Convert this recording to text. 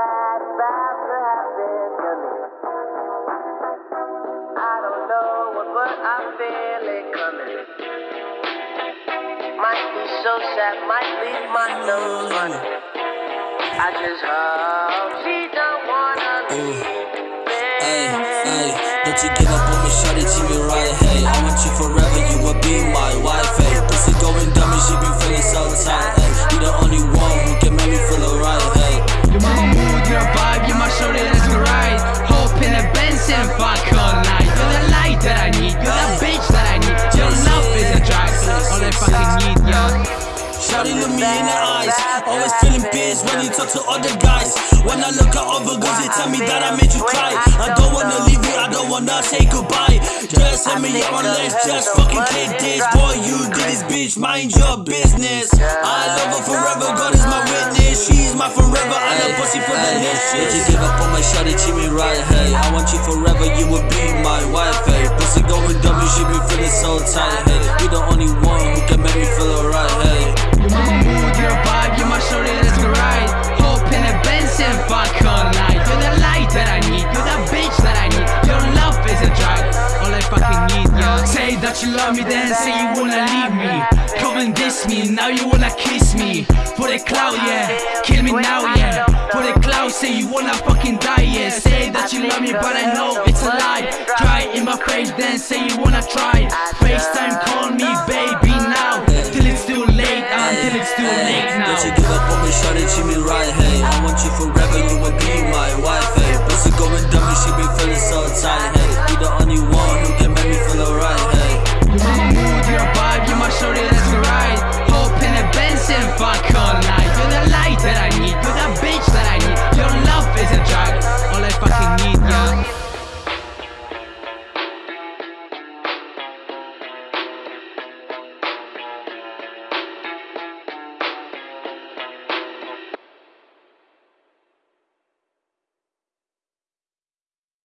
bad about to happen to me. I don't know what, but I feel it coming. Might be so sad, might leave my nose running. I just hope she don't wanna leave. Hey, hey, don't you give up on me, shawty, Always feeling pissed when you talk to other guys. When I look at other girls they tell me that I made you cry. I don't wanna leave you, I don't wanna say goodbye. Just send me your let's just fucking click this Boy you did this bitch, mind your business. I love her forever, God is my witness. She's my forever, and a pussy for the list Don't you give up on my shawty, treat me right, hey. I want you forever, you will be my wife, hey. Pussy going dumb, you should be feeling so tight, hey. You the only that you love me, then say you wanna leave me. Come and diss me, now you wanna kiss me. For the clout, yeah. Kill me now, yeah. For the clout, say you wanna fucking die, yeah. Say that you love me, but I know it's a lie. Try in my face, then say you wanna try. FaceTime, call me, baby, now. Till it's too late, uh, until it's too late now. Don't you give up on me, shot it, she mean right, hey. I want you forever, you will be my wife, hey. Pussy going dummy, she be feeling so tight, hey.